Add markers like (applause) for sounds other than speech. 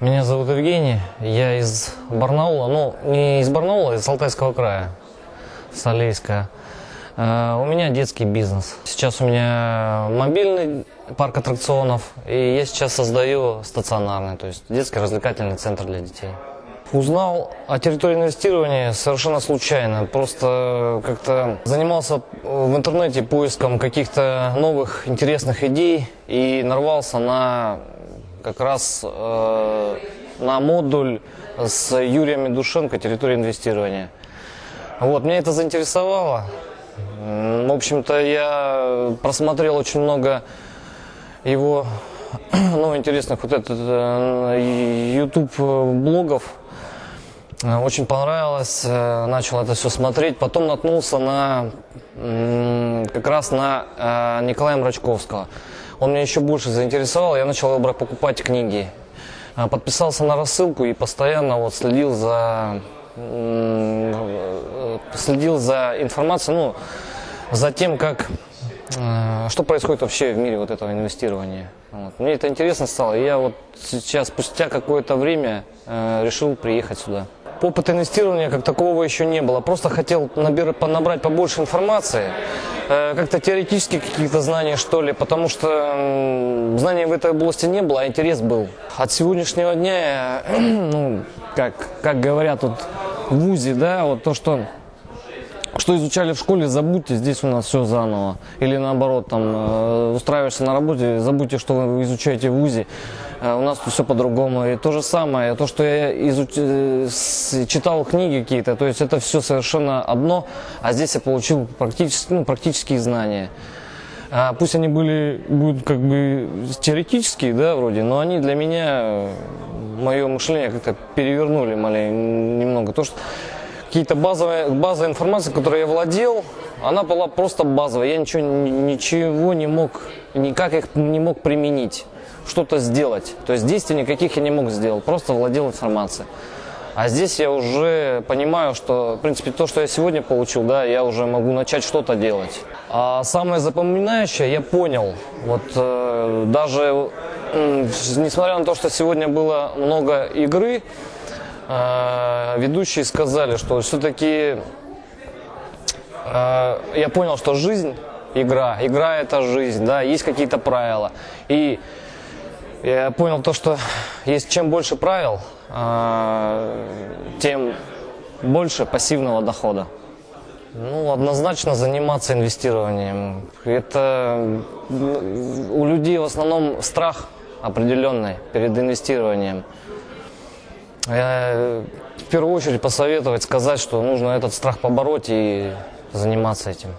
Меня зовут Евгений, я из Барнаула, ну не из Барнаула, а из Алтайского края, Солейска. Э, У меня детский бизнес. Сейчас у меня мобильный парк аттракционов, и я сейчас создаю стационарный, то есть детский развлекательный центр для детей. Узнал о территории инвестирования совершенно случайно. Просто как-то занимался в интернете поиском каких-то новых интересных идей и нарвался на как раз э, на модуль с Юрием Медушенко «Территория инвестирования». Вот, меня это заинтересовало. В общем-то, я просмотрел очень много его (clears throat) ну, интересных вот этот э, YouTube блогов. Э, Очень понравилось, э, начал это все смотреть. Потом наткнулся на как раз на э, Николая Мрачковского. Он меня еще больше заинтересовал, я начал покупать книги. Э, Подписался на рассылку и постоянно вот следил за следил за информацией, ну, за тем, как э, что происходит вообще в мире вот этого инвестирования. Вот. Мне это интересно стало, и я вот сейчас, спустя какое-то время, э, решил приехать сюда. Опыта инвестирования как такового еще не было. Просто хотел набир- набрать побольше информации, э, как-то теоретически каких-то знаний, что ли, потому что знаний в этой области не было, а интерес был. От сегодняшнего дня, я, (clears throat) ну, как, как говорят тут в ВУЗе, да, вот то, что что изучали в школе, забудьте, здесь у нас все заново. Или наоборот, там, э, устраиваешься на работе, забудьте, что вы изучаете в ВУЗе. Э, у нас тут все по-другому. И то же самое, то, что я изуч... э, читал книги какие-то, то есть это все совершенно одно, а здесь я получил практически, ну, практические знания. А пусть они были, будут как бы теоретические, да, вроде, но они для меня, мое мышление как-то перевернули малень- немного. То, что какие-то базовые, базовая информация, которой я владел, она была просто базовая. Я ничего, ни- ничего не мог, никак их не мог применить, что-то сделать. То есть действий никаких я не мог сделать, просто владел информацией. А здесь я уже понимаю, что, в принципе, то, что я сегодня получил, да, я уже могу начать что-то делать. А самое запоминающее я понял, вот э, даже м, несмотря на то, что сегодня было много игры, э, ведущие сказали, что все-таки э, я понял, что жизнь игра, игра это жизнь, да, есть какие-то правила. И я понял то, что есть чем больше правил, э, тем больше пассивного дохода. Ну, однозначно заниматься инвестированием. Это у людей в основном страх определенный перед инвестированием. Я в первую очередь посоветовать сказать, что нужно этот страх побороть и заниматься этим.